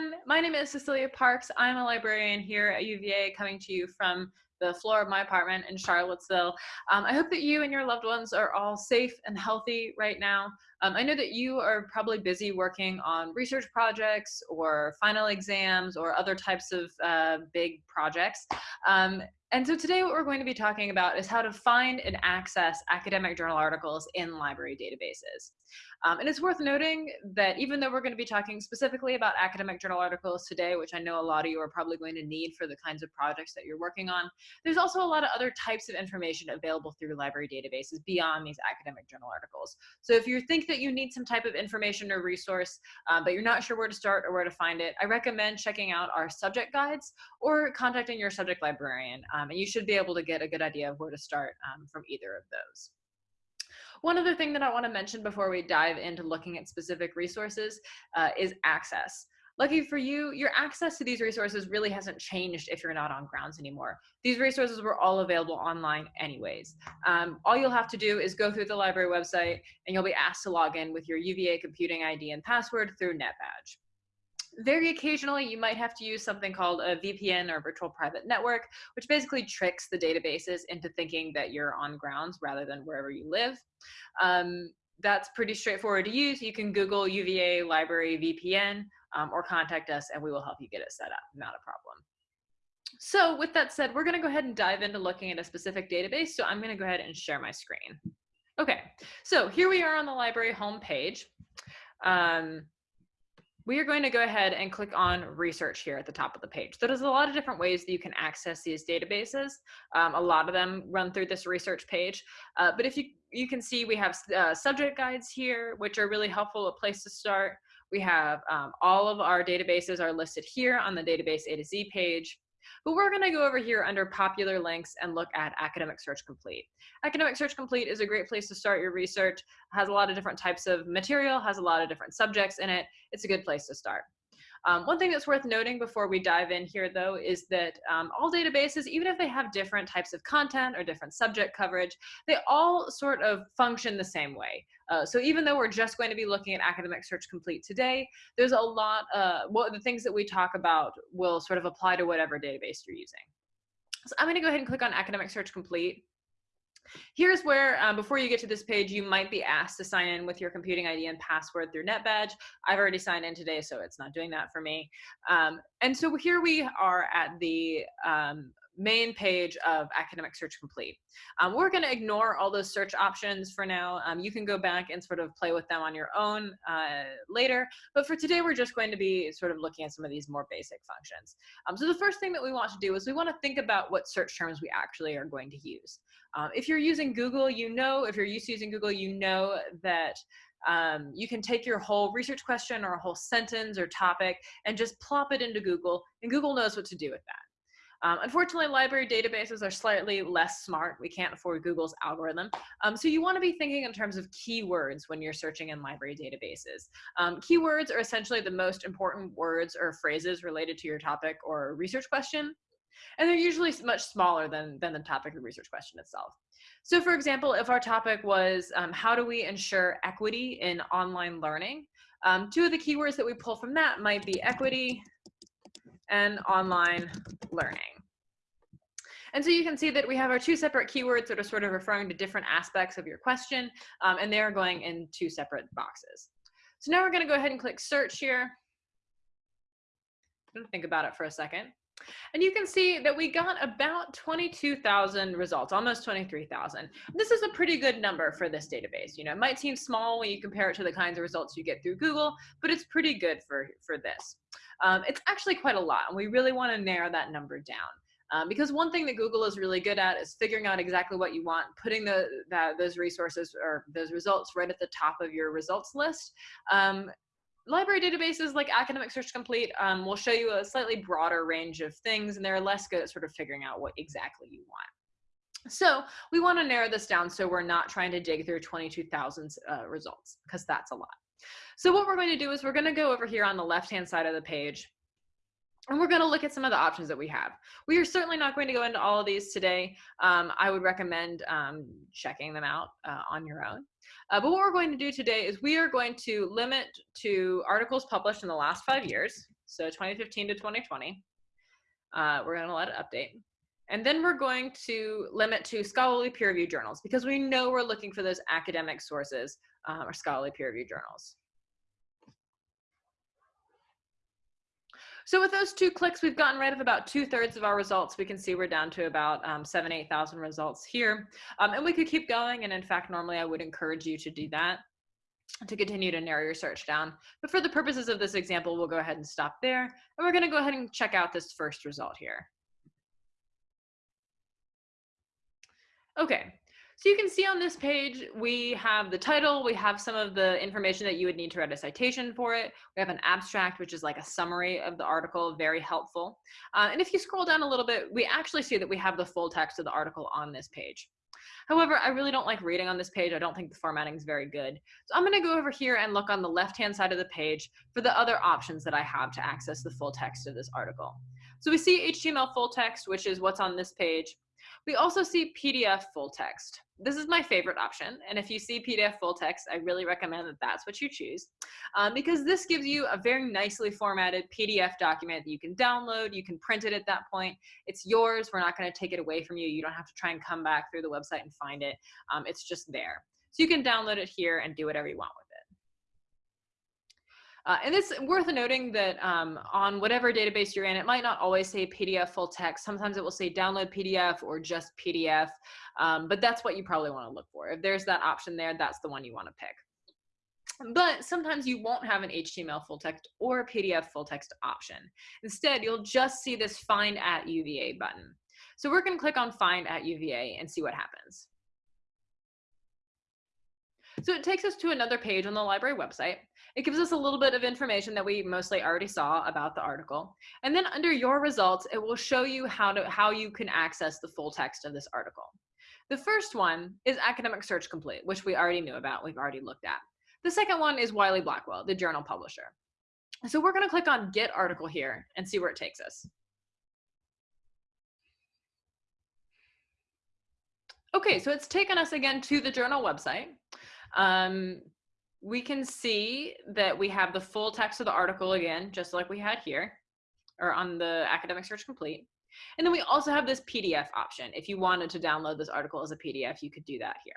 everyone. My name is Cecilia Parks. I'm a librarian here at UVA coming to you from the floor of my apartment in Charlottesville. Um, I hope that you and your loved ones are all safe and healthy right now. Um, I know that you are probably busy working on research projects or final exams or other types of uh, big projects. Um, and so today what we're going to be talking about is how to find and access academic journal articles in library databases. Um, and it's worth noting that even though we're going to be talking specifically about academic journal articles today, which I know a lot of you are probably going to need for the kinds of projects that you're working on, there's also a lot of other types of information available through library databases beyond these academic journal articles. So if you think that you need some type of information or resource, um, but you're not sure where to start or where to find it, I recommend checking out our subject guides or contacting your subject librarian. Um, and you should be able to get a good idea of where to start um, from either of those. One other thing that I want to mention before we dive into looking at specific resources uh, is access. Lucky for you, your access to these resources really hasn't changed if you're not on grounds anymore. These resources were all available online anyways. Um, all you'll have to do is go through the library website and you'll be asked to log in with your UVA computing ID and password through NetBadge very occasionally you might have to use something called a VPN or virtual private network, which basically tricks the databases into thinking that you're on grounds rather than wherever you live. Um, that's pretty straightforward to use. You can Google UVA library VPN um, or contact us and we will help you get it set up, not a problem. So with that said, we're gonna go ahead and dive into looking at a specific database. So I'm gonna go ahead and share my screen. Okay, so here we are on the library homepage. Um, we are going to go ahead and click on research here at the top of the page. So there's a lot of different ways that you can access these databases. Um, a lot of them run through this research page. Uh, but if you, you can see we have uh, subject guides here, which are really helpful, a place to start. We have um, all of our databases are listed here on the database A to Z page. But we're going to go over here under popular links and look at Academic Search Complete. Academic Search Complete is a great place to start your research, has a lot of different types of material, has a lot of different subjects in it. It's a good place to start. Um, one thing that's worth noting before we dive in here though is that um, all databases, even if they have different types of content or different subject coverage, they all sort of function the same way. Uh, so even though we're just going to be looking at Academic Search Complete today, there's a lot, uh, well, the things that we talk about will sort of apply to whatever database you're using. So I'm gonna go ahead and click on Academic Search Complete. Here's where, um, before you get to this page, you might be asked to sign in with your computing ID and password through NetBadge. I've already signed in today, so it's not doing that for me. Um, and so here we are at the um, main page of Academic Search Complete. Um, we're going to ignore all those search options for now. Um, you can go back and sort of play with them on your own uh, later. But for today, we're just going to be sort of looking at some of these more basic functions. Um, so the first thing that we want to do is we want to think about what search terms we actually are going to use. Um, if you're using Google, you know, if you're used to using Google, you know that um, you can take your whole research question or a whole sentence or topic and just plop it into Google, and Google knows what to do with that. Um, unfortunately, library databases are slightly less smart. We can't afford Google's algorithm. Um, so you want to be thinking in terms of keywords when you're searching in library databases. Um, keywords are essentially the most important words or phrases related to your topic or research question. And they're usually much smaller than, than the topic or research question itself. So for example, if our topic was um, how do we ensure equity in online learning, um, two of the keywords that we pull from that might be equity and online learning. And so you can see that we have our two separate keywords that are sort of referring to different aspects of your question, um, and they're going in two separate boxes. So now we're gonna go ahead and click search here. I'm gonna think about it for a second. And you can see that we got about 22,000 results, almost 23,000. This is a pretty good number for this database. You know, it might seem small when you compare it to the kinds of results you get through Google, but it's pretty good for, for this. Um, it's actually quite a lot, and we really want to narrow that number down. Um, because one thing that Google is really good at is figuring out exactly what you want, putting the, that, those resources or those results right at the top of your results list. Um, library databases like Academic Search Complete um, will show you a slightly broader range of things, and they're less good at sort of figuring out what exactly you want. So we want to narrow this down so we're not trying to dig through 22,000 uh, results, because that's a lot. So what we're going to do is we're going to go over here on the left-hand side of the page and we're going to look at some of the options that we have. We are certainly not going to go into all of these today. Um, I would recommend um, checking them out uh, on your own. Uh, but what we're going to do today is we are going to limit to articles published in the last five years. So 2015 to 2020. Uh, we're gonna let it update. And then we're going to limit to scholarly peer reviewed journals because we know we're looking for those academic sources um, or scholarly peer reviewed journals. So with those two clicks, we've gotten rid of about two thirds of our results. We can see we're down to about um, seven, 8,000 results here. Um, and we could keep going. And in fact, normally I would encourage you to do that to continue to narrow your search down. But for the purposes of this example, we'll go ahead and stop there. And we're gonna go ahead and check out this first result here. Okay, so you can see on this page, we have the title, we have some of the information that you would need to write a citation for it. We have an abstract, which is like a summary of the article, very helpful. Uh, and if you scroll down a little bit, we actually see that we have the full text of the article on this page. However, I really don't like reading on this page. I don't think the formatting is very good. So I'm gonna go over here and look on the left-hand side of the page for the other options that I have to access the full text of this article. So we see HTML full text, which is what's on this page. We also see PDF full text. This is my favorite option. And if you see PDF full text, I really recommend that that's what you choose um, because this gives you a very nicely formatted PDF document that you can download. You can print it at that point. It's yours. We're not going to take it away from you. You don't have to try and come back through the website and find it. Um, it's just there. So you can download it here and do whatever you want with it. Uh, and it's worth noting that um, on whatever database you're in, it might not always say PDF full text. Sometimes it will say download PDF or just PDF, um, but that's what you probably want to look for. If there's that option there, that's the one you want to pick. But sometimes you won't have an HTML full text or PDF full text option. Instead, you'll just see this find at UVA button. So we're going to click on find at UVA and see what happens. So it takes us to another page on the library website. It gives us a little bit of information that we mostly already saw about the article. And then under your results, it will show you how, to, how you can access the full text of this article. The first one is Academic Search Complete, which we already knew about, we've already looked at. The second one is Wiley Blackwell, the journal publisher. So we're gonna click on Get Article here and see where it takes us. Okay, so it's taken us again to the journal website. Um, we can see that we have the full text of the article again, just like we had here, or on the Academic Search Complete. And then we also have this PDF option. If you wanted to download this article as a PDF, you could do that here.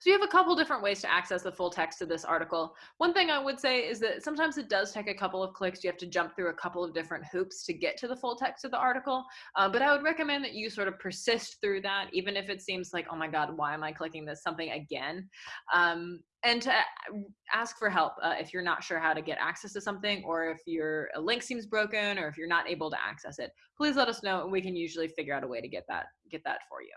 So you have a couple different ways to access the full text of this article. One thing I would say is that sometimes it does take a couple of clicks. You have to jump through a couple of different hoops to get to the full text of the article. Uh, but I would recommend that you sort of persist through that, even if it seems like, oh my God, why am I clicking this something again? Um, and to ask for help uh, if you're not sure how to get access to something or if your link seems broken or if you're not able to access it please let us know and we can usually figure out a way to get that get that for you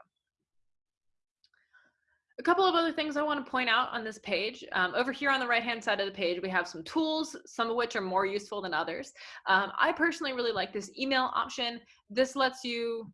a couple of other things I want to point out on this page. Um, over here on the right-hand side of the page, we have some tools, some of which are more useful than others. Um, I personally really like this email option. This lets you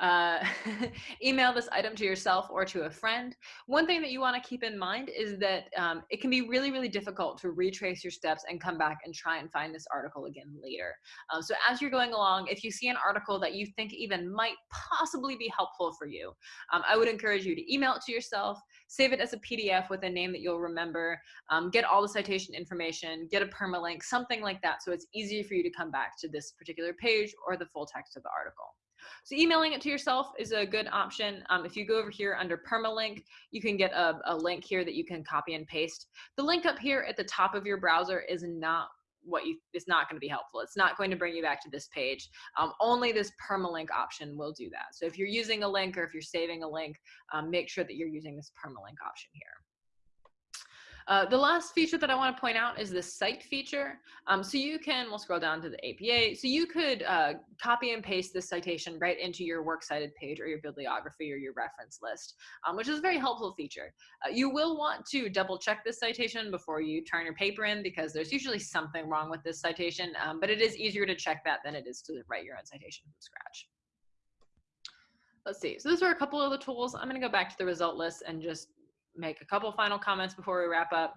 uh, email this item to yourself or to a friend. One thing that you want to keep in mind is that um, it can be really, really difficult to retrace your steps and come back and try and find this article again later. Um, so as you're going along, if you see an article that you think even might possibly be helpful for you, um, I would encourage you to email it to yourself, save it as a PDF with a name that you'll remember, um, get all the citation information, get a permalink, something like that so it's easier for you to come back to this particular page or the full text of the article. So emailing it to yourself is a good option. Um, if you go over here under permalink, you can get a, a link here that you can copy and paste. The link up here at the top of your browser is not what you it's not going to be helpful. It's not going to bring you back to this page. Um, only this permalink option will do that. So if you're using a link or if you're saving a link, um, make sure that you're using this permalink option here. Uh, the last feature that I want to point out is the cite feature. Um, so you can, we'll scroll down to the APA. So you could uh, copy and paste this citation right into your works cited page or your bibliography or your reference list, um, which is a very helpful feature. Uh, you will want to double check this citation before you turn your paper in because there's usually something wrong with this citation, um, but it is easier to check that than it is to write your own citation from scratch. Let's see. So those are a couple of the tools. I'm going to go back to the result list and just make a couple final comments before we wrap up.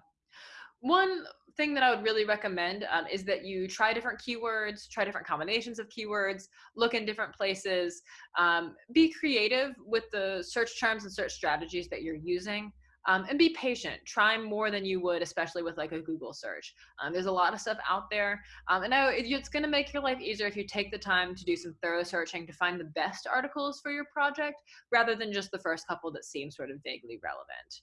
One thing that I would really recommend um, is that you try different keywords, try different combinations of keywords, look in different places, um, be creative with the search terms and search strategies that you're using. Um, and be patient. Try more than you would, especially with like a Google search. Um, there's a lot of stuff out there. Um, and I, it's going to make your life easier if you take the time to do some thorough searching to find the best articles for your project rather than just the first couple that seem sort of vaguely relevant.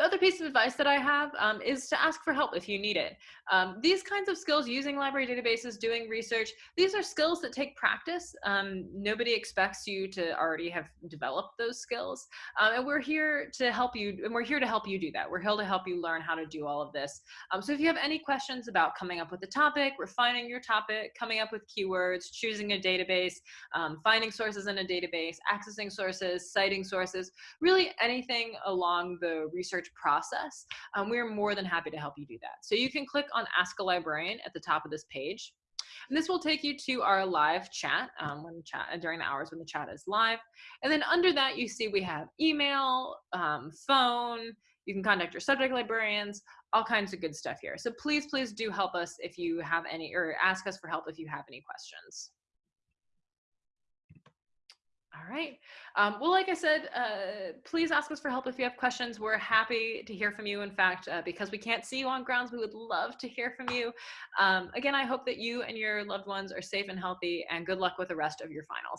The other piece of advice that I have um, is to ask for help if you need it. Um, these kinds of skills, using library databases, doing research, these are skills that take practice. Um, nobody expects you to already have developed those skills. Um, and we're here to help you, and we're here to help you do that. We're here to help you learn how to do all of this. Um, so if you have any questions about coming up with a topic, refining your topic, coming up with keywords, choosing a database, um, finding sources in a database, accessing sources, citing sources, really anything along the research process, um, we're more than happy to help you do that. So you can click on Ask a Librarian at the top of this page. And this will take you to our live chat um, when chat during the hours when the chat is live. And then under that, you see we have email, um, phone. You can contact your subject librarians, all kinds of good stuff here. So please, please do help us if you have any, or ask us for help if you have any questions. All right. Um, well, like I said, uh, please ask us for help if you have questions. We're happy to hear from you. In fact, uh, because we can't see you on grounds, we would love to hear from you. Um, again, I hope that you and your loved ones are safe and healthy and good luck with the rest of your finals.